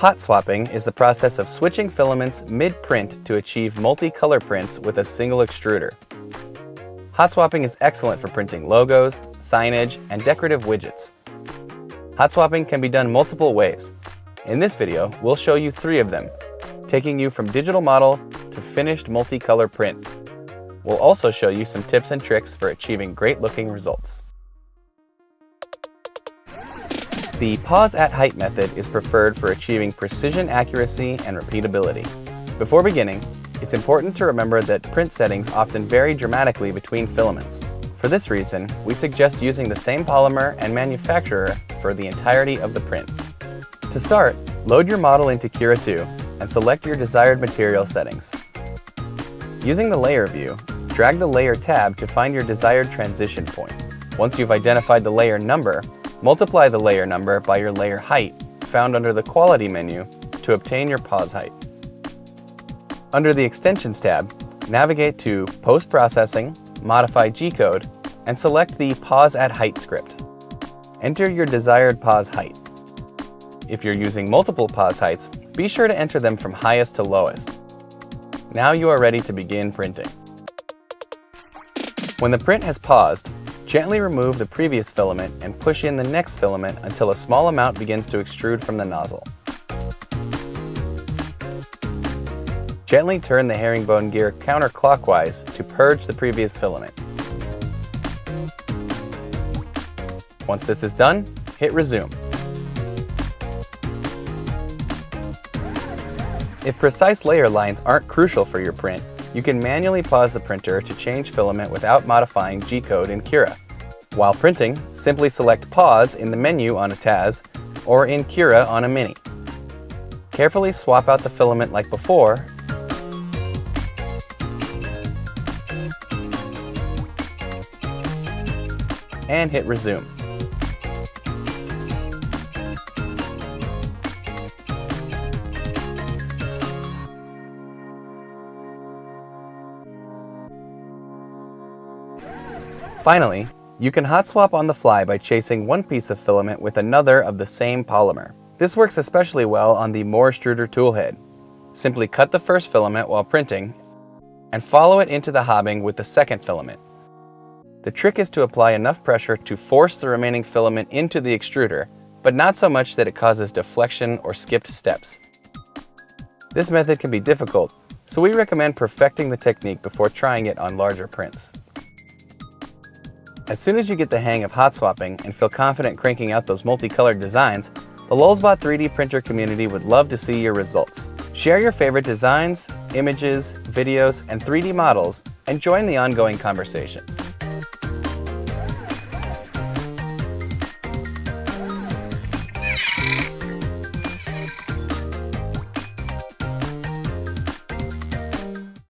Hot swapping is the process of switching filaments mid-print to achieve multi-color prints with a single extruder. Hot swapping is excellent for printing logos, signage, and decorative widgets. Hot swapping can be done multiple ways. In this video, we'll show you three of them, taking you from digital model to finished multicolor print. We'll also show you some tips and tricks for achieving great looking results. The pause at height method is preferred for achieving precision accuracy and repeatability. Before beginning, it's important to remember that print settings often vary dramatically between filaments. For this reason, we suggest using the same polymer and manufacturer for the entirety of the print. To start, load your model into Cura 2 and select your desired material settings. Using the Layer view, drag the Layer tab to find your desired transition point. Once you've identified the layer number, multiply the layer number by your layer height found under the Quality menu to obtain your pause height. Under the Extensions tab, navigate to Post-Processing, Modify G-Code, and select the Pause at Height script. Enter your desired pause height. If you're using multiple pause heights, be sure to enter them from highest to lowest. Now you are ready to begin printing. When the print has paused, gently remove the previous filament and push in the next filament until a small amount begins to extrude from the nozzle. Gently turn the herringbone gear counterclockwise to purge the previous filament. Once this is done, hit resume. If precise layer lines aren't crucial for your print, you can manually pause the printer to change filament without modifying G-code in Cura. While printing, simply select Pause in the menu on a TAZ or in Cura on a Mini. Carefully swap out the filament like before and hit Resume. Finally, you can hot swap on the fly by chasing one piece of filament with another of the same polymer. This works especially well on the MOARstruder toolhead. Simply cut the first filament while printing and follow it into the hobbing with the second filament. The trick is to apply enough pressure to force the remaining filament into the extruder, but not so much that it causes deflection or skipped steps. This method can be difficult, so we recommend perfecting the technique before trying it on larger prints. As soon as you get the hang of hot swapping and feel confident cranking out those multicolored designs, the Lulzbot 3D printer community would love to see your results. Share your favorite designs, images, videos, and 3D models, and join the ongoing conversation.